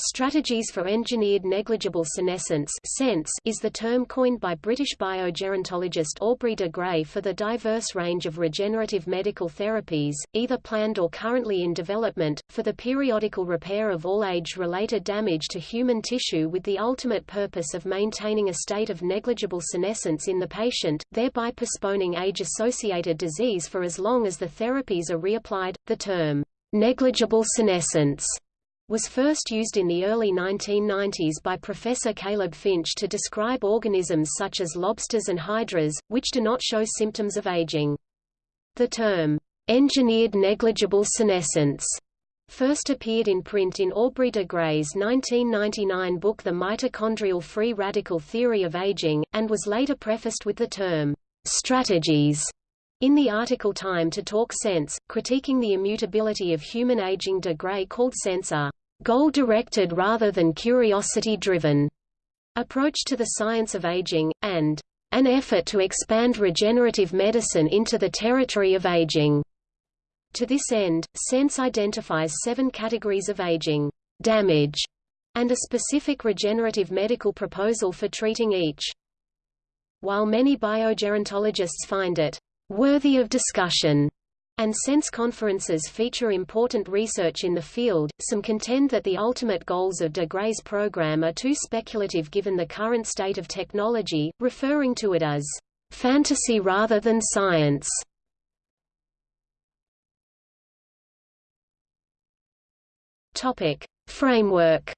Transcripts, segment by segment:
Strategies for Engineered Negligible Senescence is the term coined by British biogerontologist Aubrey de Grey for the diverse range of regenerative medical therapies, either planned or currently in development, for the periodical repair of all age-related damage to human tissue with the ultimate purpose of maintaining a state of negligible senescence in the patient, thereby postponing age-associated disease for as long as the therapies are reapplied. The term, negligible senescence was first used in the early 1990s by Professor Caleb Finch to describe organisms such as lobsters and hydras, which do not show symptoms of aging. The term, engineered negligible senescence, first appeared in print in Aubrey de Grey's 1999 book The Mitochondrial Free Radical Theory of Aging, and was later prefaced with the term, strategies in the article Time to Talk SENS, critiquing the immutability of human aging de Grey called SENS a goal-directed rather than curiosity-driven approach to the science of aging, and an effort to expand regenerative medicine into the territory of aging. To this end, SENS identifies seven categories of aging damage and a specific regenerative medical proposal for treating each. While many biogerontologists find it worthy of discussion, and SENS conferences feature important research in the field, some contend that the ultimate goals of de Grey's program are too speculative given the current state of technology, referring to it as fantasy rather than science. Topic: Framework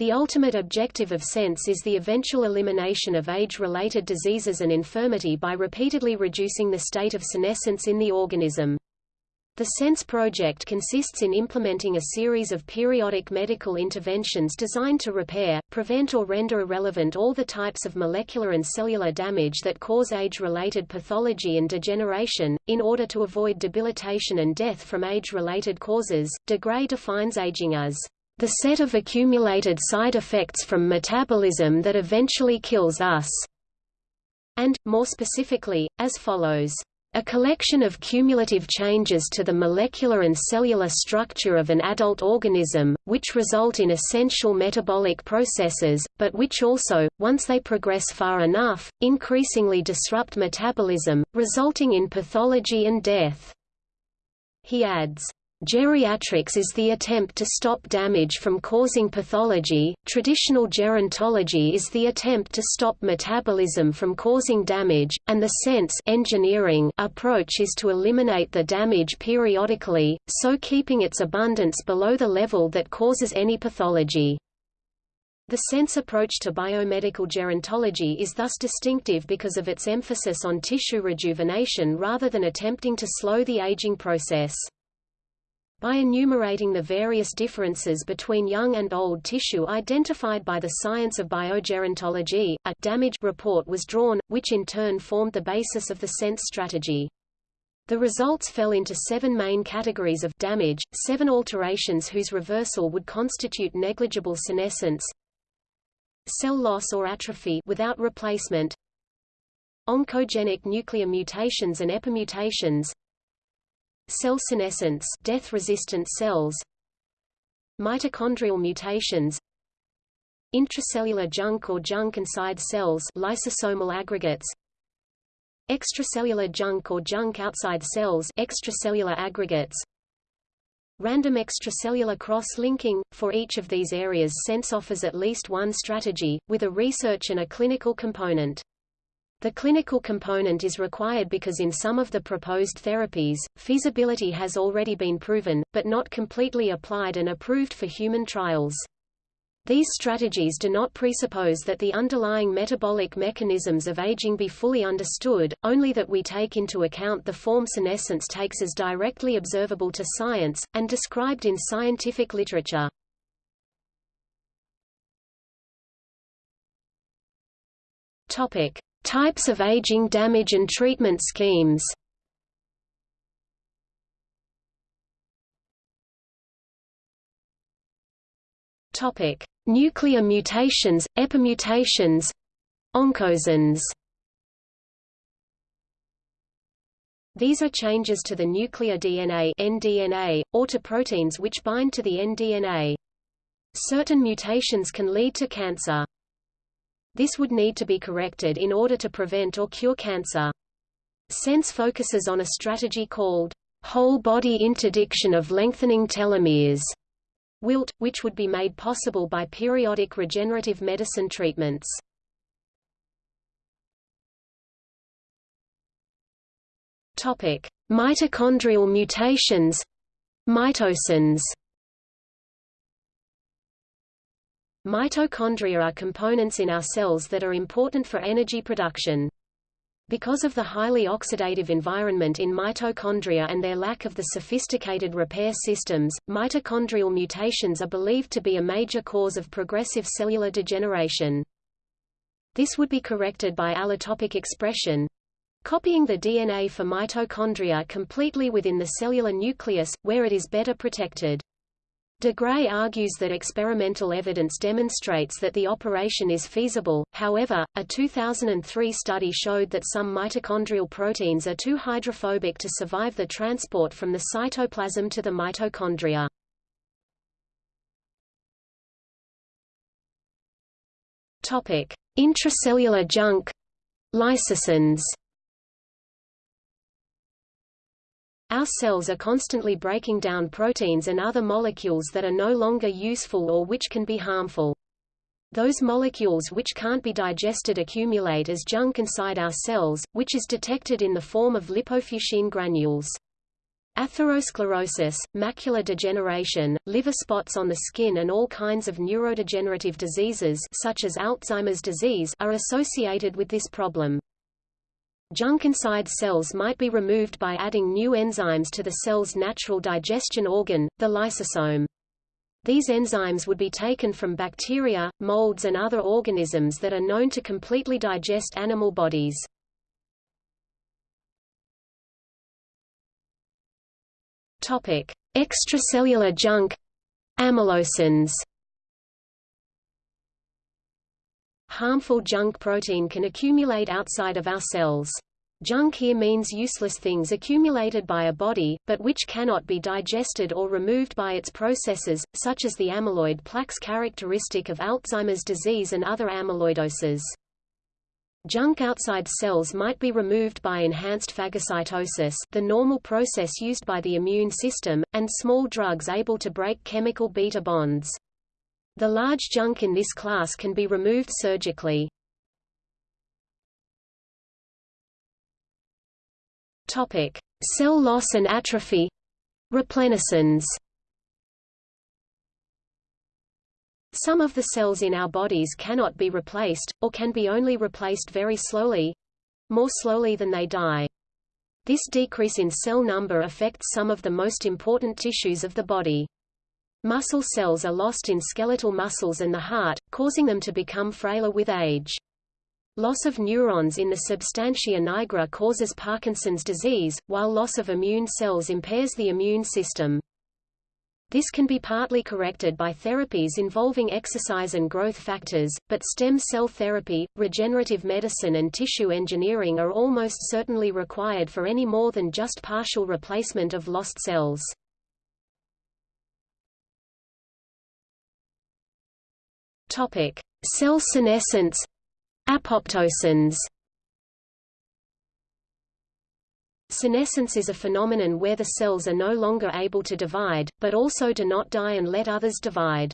The ultimate objective of SENS is the eventual elimination of age-related diseases and infirmity by repeatedly reducing the state of senescence in the organism. The SENS project consists in implementing a series of periodic medical interventions designed to repair, prevent or render irrelevant all the types of molecular and cellular damage that cause age-related pathology and degeneration, in order to avoid debilitation and death from age-related causes. De Grey defines aging as the set of accumulated side effects from metabolism that eventually kills us, and, more specifically, as follows. A collection of cumulative changes to the molecular and cellular structure of an adult organism, which result in essential metabolic processes, but which also, once they progress far enough, increasingly disrupt metabolism, resulting in pathology and death. He adds, Geriatrics is the attempt to stop damage from causing pathology, traditional gerontology is the attempt to stop metabolism from causing damage, and the SENS engineering approach is to eliminate the damage periodically, so keeping its abundance below the level that causes any pathology. The SENS approach to biomedical gerontology is thus distinctive because of its emphasis on tissue rejuvenation rather than attempting to slow the aging process. By enumerating the various differences between young and old tissue identified by the science of biogerontology, a damage report was drawn, which in turn formed the basis of the SENS strategy. The results fell into seven main categories of damage, seven alterations whose reversal would constitute negligible senescence, cell loss or atrophy without replacement, oncogenic nuclear mutations and epimutations, Cell senescence death-resistant cells Mitochondrial mutations Intracellular junk or junk inside cells lysosomal aggregates Extracellular junk or junk outside cells extracellular aggregates Random extracellular cross-linking – For each of these areas SENS offers at least one strategy, with a research and a clinical component. The clinical component is required because in some of the proposed therapies, feasibility has already been proven, but not completely applied and approved for human trials. These strategies do not presuppose that the underlying metabolic mechanisms of aging be fully understood, only that we take into account the form senescence takes as directly observable to science, and described in scientific literature. Topic. Types of aging damage and treatment schemes Topic: Nuclear mutations, epimutations, oncogenes. These are changes to the nuclear DNA nDNA, or to proteins which bind to the nDNA. Certain mutations can lead to cancer. This would need to be corrected in order to prevent or cure cancer. SENS focuses on a strategy called whole-body interdiction of lengthening telomeres, wilt, which would be made possible by periodic regenerative medicine treatments. Topic: Mitochondrial mutations, MitoSENS. Mitochondria are components in our cells that are important for energy production. Because of the highly oxidative environment in mitochondria and their lack of the sophisticated repair systems, mitochondrial mutations are believed to be a major cause of progressive cellular degeneration. This would be corrected by allotopic expression, copying the DNA for mitochondria completely within the cellular nucleus, where it is better protected. De Grey argues that experimental evidence demonstrates that the operation is feasible, however, a 2003 study showed that some mitochondrial proteins are too hydrophobic to survive the transport from the cytoplasm to the mitochondria. Intracellular junk LysoSENS Our cells are constantly breaking down proteins and other molecules that are no longer useful or which can be harmful. Those molecules which can't be digested accumulate as junk inside our cells, which is detected in the form of lipofuscin granules. Atherosclerosis, macular degeneration, liver spots on the skin and all kinds of neurodegenerative diseases such as Alzheimer's disease are associated with this problem. Junk inside cells might be removed by adding new enzymes to the cell's natural digestion organ, the lysosome. These enzymes would be taken from bacteria, molds and other organisms that are known to completely digest animal bodies. Topic: Extracellular junk AmyloSENS. Harmful junk protein can accumulate outside of our cells. Junk here means useless things accumulated by a body, but which cannot be digested or removed by its processes, such as the amyloid plaques characteristic of Alzheimer's disease and other amyloidoses. Junk outside cells might be removed by enhanced phagocytosis the normal process used by the immune system, and small drugs able to break chemical beta bonds. The large junk in this class can be removed surgically. Topic: Cell loss and atrophy. RepleniSENS. Some of the cells in our bodies cannot be replaced, or can be only replaced very slowly—more slowly than they die. This decrease in cell number affects some of the most important tissues of the body. Muscle cells are lost in skeletal muscles and the heart, causing them to become frailer with age. Loss of neurons in the substantia nigra causes Parkinson's disease, while loss of immune cells impairs the immune system. This can be partly corrected by therapies involving exercise and growth factors, but stem cell therapy, regenerative medicine and tissue engineering are almost certainly required for any more than just partial replacement of lost cells. Topic: Cell senescence, ApoptoSENS. Senescence is a phenomenon where the cells are no longer able to divide, but also do not die and let others divide.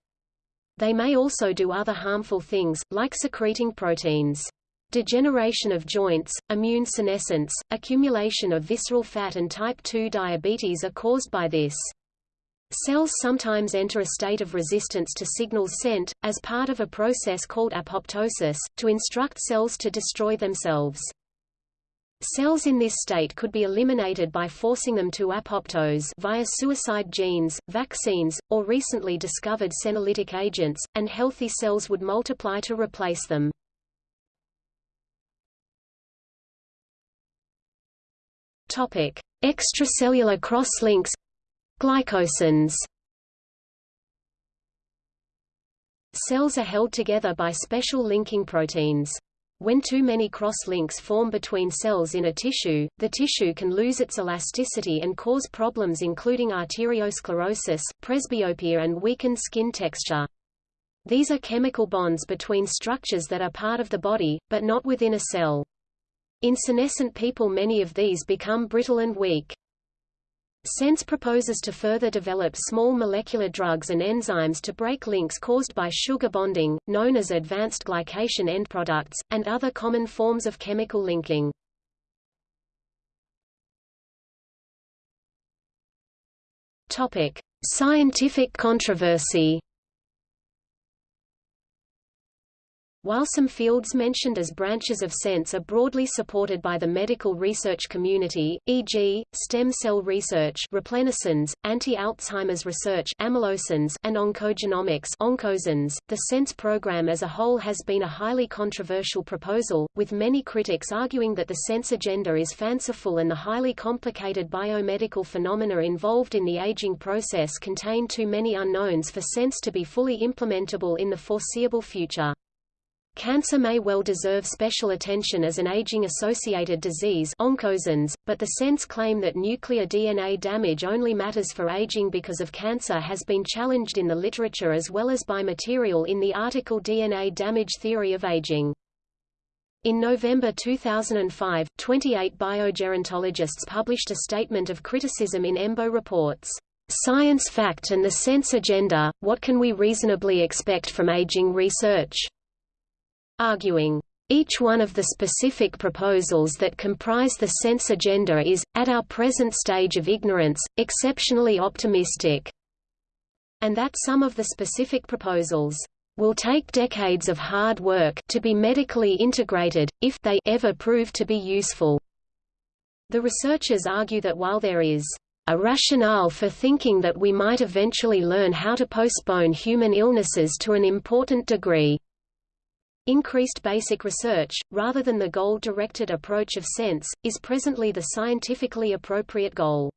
They may also do other harmful things, like secreting proteins. Degeneration of joints, immune senescence, accumulation of visceral fat and type 2 diabetes are caused by this. Cells sometimes enter a state of resistance to signals sent, as part of a process called apoptosis, to instruct cells to destroy themselves. Cells in this state could be eliminated by forcing them to apoptose via suicide genes, vaccines, or recently discovered senolytic agents, and healthy cells would multiply to replace them. Topic: Extracellular cross-links GlycoSENS Cells are held together by special linking proteins. When too many cross-links form between cells in a tissue, the tissue can lose its elasticity and cause problems including arteriosclerosis, presbyopia and weakened skin texture. These are chemical bonds between structures that are part of the body, but not within a cell. In senescent people many of these become brittle and weak. SENS proposes to further develop small molecular drugs and enzymes to break links caused by sugar bonding, known as advanced glycation end products, and other common forms of chemical linking. Topic: Scientific controversy. While some fields mentioned as branches of SENS are broadly supported by the medical research community, e.g., stem cell research anti-Alzheimer's research and oncogenomics the SENS program as a whole has been a highly controversial proposal, with many critics arguing that the SENS agenda is fanciful and the highly complicated biomedical phenomena involved in the aging process contain too many unknowns for SENS to be fully implementable in the foreseeable future. Cancer may well deserve special attention as an aging-associated disease OncoSENS, but the SENS claim that nuclear DNA damage only matters for aging because of cancer has been challenged in the literature as well as by material in the article DNA Damage Theory of Aging. In November 2005, 28 biogerontologists published a statement of criticism in EMBO reports. Science Fact and the SENS Agenda, What Can We Reasonably Expect from Aging Research? Arguing, each one of the specific proposals that comprise the SENS agenda is, at our present stage of ignorance, exceptionally optimistic, and that some of the specific proposals will take decades of hard work to be medically integrated, if they ever prove to be useful. The researchers argue that while there is a rationale for thinking that we might eventually learn how to postpone human illnesses to an important degree, Increased basic research, rather than the goal-directed approach of SENS, is presently the scientifically appropriate goal.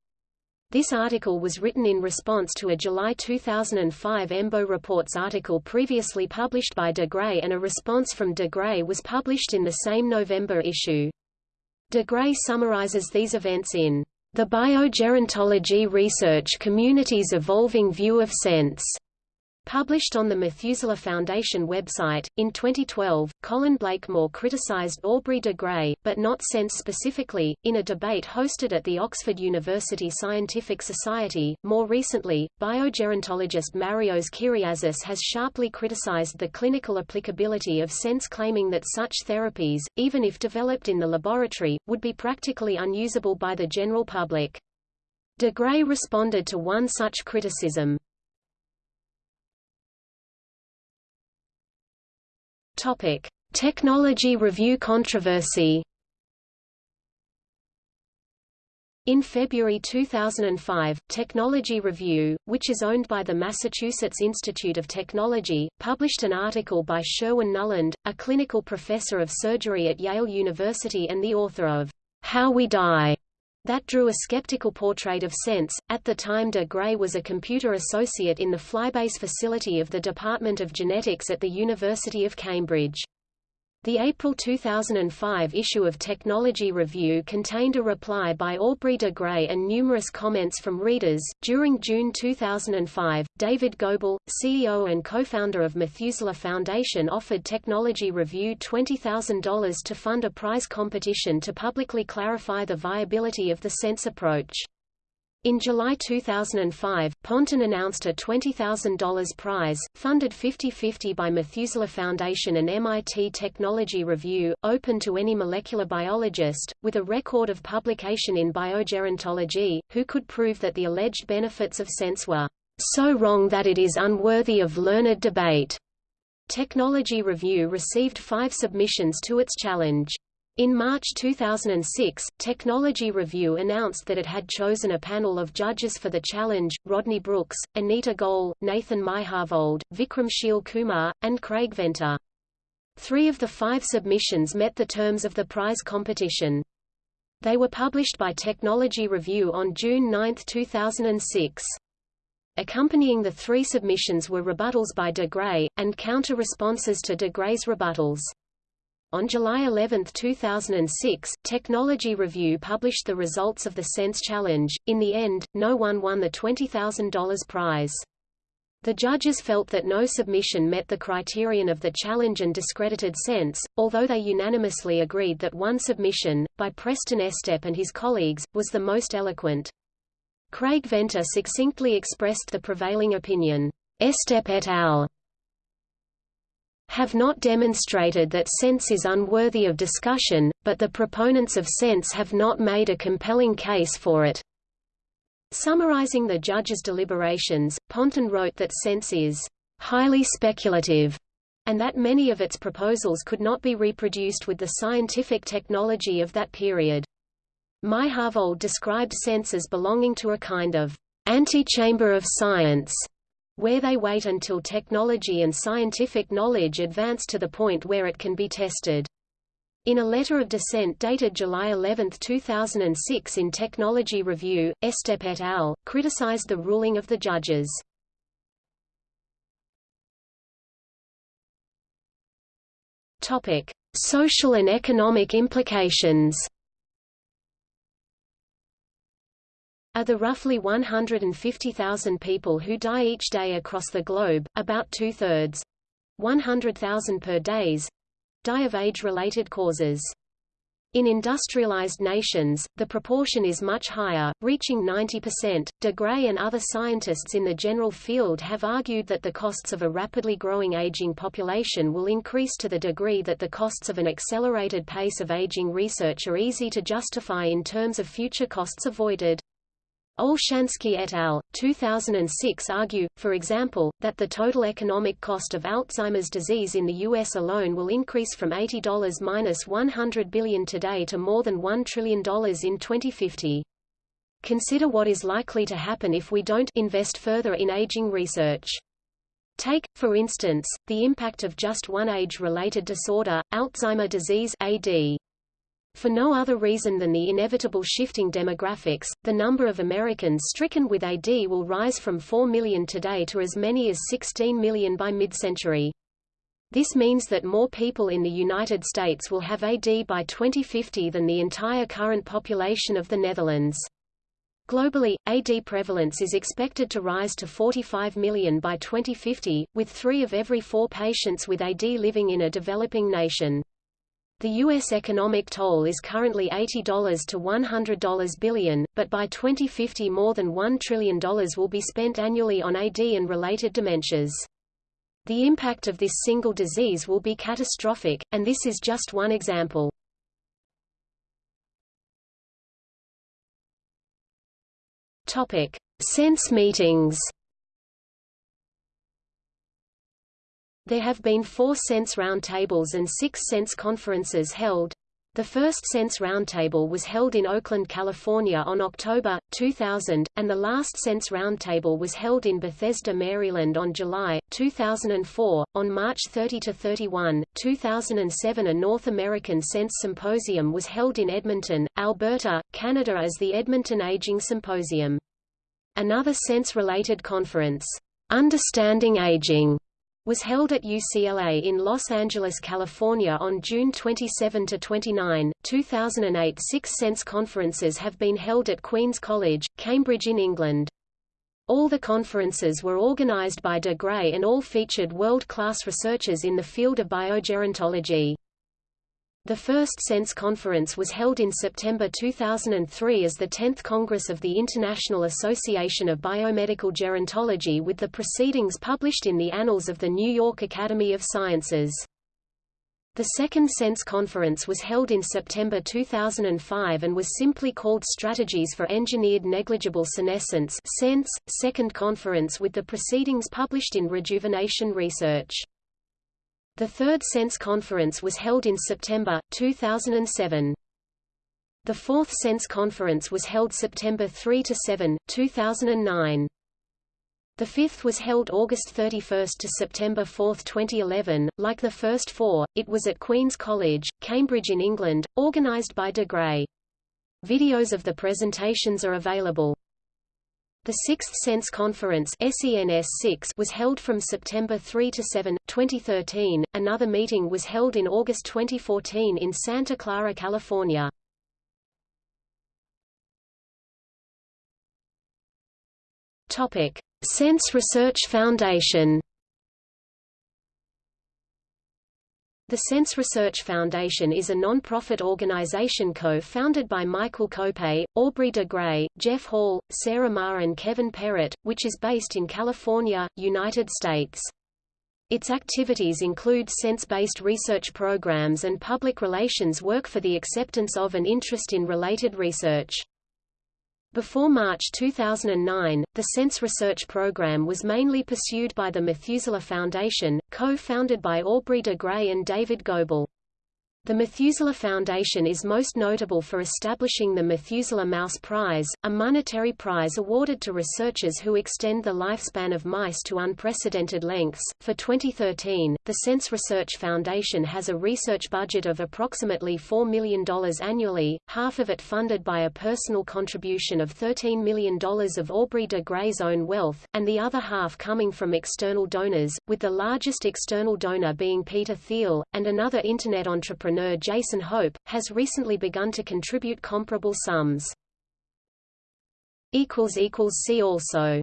This article was written in response to a July 2005 EMBO Reports article previously published by de Grey and a response from de Grey was published in the same November issue. De Grey summarizes these events in The Biogerontology Research Community's Evolving View of SENS Published on the Methuselah Foundation website, in 2012, Colin Blakemore criticized Aubrey de Grey, but not SENS specifically, in a debate hosted at the Oxford University Scientific Society. More recently, biogerontologist Marios Kyriazis has sharply criticized the clinical applicability of SENS claiming that such therapies, even if developed in the laboratory, would be practically unusable by the general public. De Grey responded to one such criticism. Topic: Technology review controversy. In February 2005, Technology Review, which is owned by the Massachusetts Institute of Technology, published an article by Sherwin Nuland, a clinical professor of surgery at Yale University and the author of How We Die, that drew a skeptical portrait of SENS. At the time de Grey was a computer associate in the Flybase facility of the Department of Genetics at the University of Cambridge. The April 2005 issue of Technology Review contained a reply by Aubrey de Grey and numerous comments from readers. During June 2005, David Gobel, CEO and co-founder of Methuselah Foundation offered Technology Review $20,000 to fund a prize competition to publicly clarify the viability of the SENS approach. In July 2005, Pontin announced a $20,000 prize, funded 50-50 by Methuselah Foundation and MIT Technology Review, open to any molecular biologist, with a record of publication in biogerontology, who could prove that the alleged benefits of SENS were so wrong that it is unworthy of learned debate. Technology Review received five submissions to its challenge. In March 2006, Technology Review announced that it had chosen a panel of judges for the challenge, Rodney Brooks, Anita Goel, Nathan Myhrvold, Vikram Sheel Kumar, and Craig Venter. Three of the five submissions met the terms of the prize competition. They were published by Technology Review on June 9, 2006. Accompanying the three submissions were rebuttals by de Grey, and counter-responses to de Grey's rebuttals. On July 11, 2006, Technology Review published the results of the SENS Challenge. In the end, no one won the $20,000 prize. The judges felt that no submission met the criterion of the challenge and discredited SENS, although they unanimously agreed that one submission, by Preston Estep and his colleagues, was the most eloquent. Craig Venter succinctly expressed the prevailing opinion. Estep et al have not demonstrated that SENS is unworthy of discussion, but the proponents of SENS have not made a compelling case for it. Summarizing the judge's deliberations, Pontin wrote that SENS is highly speculative and that many of its proposals could not be reproduced with the scientific technology of that period. Myhrvold described SENS as belonging to a kind of antechamber of science, where they wait until technology and scientific knowledge advance to the point where it can be tested. In a letter of dissent dated July 11, 2006 in Technology Review, Estep et al. criticized the ruling of the judges. Topic: Social and economic implications. Of the roughly 150,000 people who die each day across the globe, about two-thirds 100,000 per days die of age-related causes. In industrialized nations, the proportion is much higher, reaching 90%. De Grey and other scientists in the general field have argued that the costs of a rapidly growing aging population will increase to the degree that the costs of an accelerated pace of aging research are easy to justify in terms of future costs avoided. Olshansky et al. 2006 argue, for example, that the total economic cost of Alzheimer's disease in the U.S. alone will increase from $80 minus $100 billion today to more than $1 trillion in 2050. Consider what is likely to happen if we don't invest further in aging research. Take, for instance, the impact of just one age-related disorder, Alzheimer disease AD. For no other reason than the inevitable shifting demographics, the number of Americans stricken with AD will rise from 4 million today to as many as 16 million by mid-century. This means that more people in the United States will have AD by 2050 than the entire current population of the Netherlands. Globally, AD prevalence is expected to rise to 45 million by 2050, with three of every four patients with AD living in a developing nation. The U.S. economic toll is currently $80 to $100 billion, but by 2050 more than $1 trillion will be spent annually on AD and related dementias. The impact of this single disease will be catastrophic, and this is just one example. Topic: SENS meetings. There have been four SENS roundtables and six SENS conferences held. The first SENS Roundtable was held in Oakland, California on October, 2000, and the last SENS Roundtable was held in Bethesda, Maryland on July, 2004. On March 30–31, 2007 a North American SENS Symposium was held in Edmonton, Alberta, Canada as the Edmonton Aging Symposium. Another SENS-related conference, Understanding Aging, was held at UCLA in Los Angeles, California on June 27–29, 2008 Six SENS conferences have been held at Queen's College, Cambridge in England. All the conferences were organized by De Grey and all featured world-class researchers in the field of biogerontology. The first SENS conference was held in September 2003 as the 10th Congress of the International Association of Biomedical Gerontology with the proceedings published in the Annals of the New York Academy of Sciences. The second SENS conference was held in September 2005 and was simply called Strategies for Engineered Negligible Senescence SENS, second conference with the proceedings published in Rejuvenation Research. The third SENS conference was held in September, 2007. The fourth SENS conference was held September 3 to 7, 2009. The fifth was held August 31 to September 4, 2011. Like the first four, it was at Queen's College, Cambridge in England, organised by De Grey. Videos of the presentations are available. The Sixth SENS Conference SENS 6 was held from September 3 to 7, 2013. Another meeting was held in August 2014 in Santa Clara, California. Topic: SENS Research Foundation. The SENS Research Foundation is a non-profit organization co-founded by Michael Kope, Aubrey de Grey, Jeff Hall, Sarah Marr and Kevin Perrott, which is based in California, United States. Its activities include SENS-based research programs and public relations work for the acceptance of and interest in related research. Before March 2009, the SENS research program was mainly pursued by the Methuselah Foundation, co-founded by Aubrey de Grey and David Gobel. The Methuselah Foundation is most notable for establishing the Methuselah Mouse Prize, a monetary prize awarded to researchers who extend the lifespan of mice to unprecedented lengths. For 2013, the SENS Research Foundation has a research budget of approximately $4 million annually, half of it funded by a personal contribution of $13 million of Aubrey de Grey's own wealth, and the other half coming from external donors, with the largest external donor being Peter Thiel, and another Internet entrepreneur entrepreneur Jason Hope, has recently begun to contribute comparable sums. See also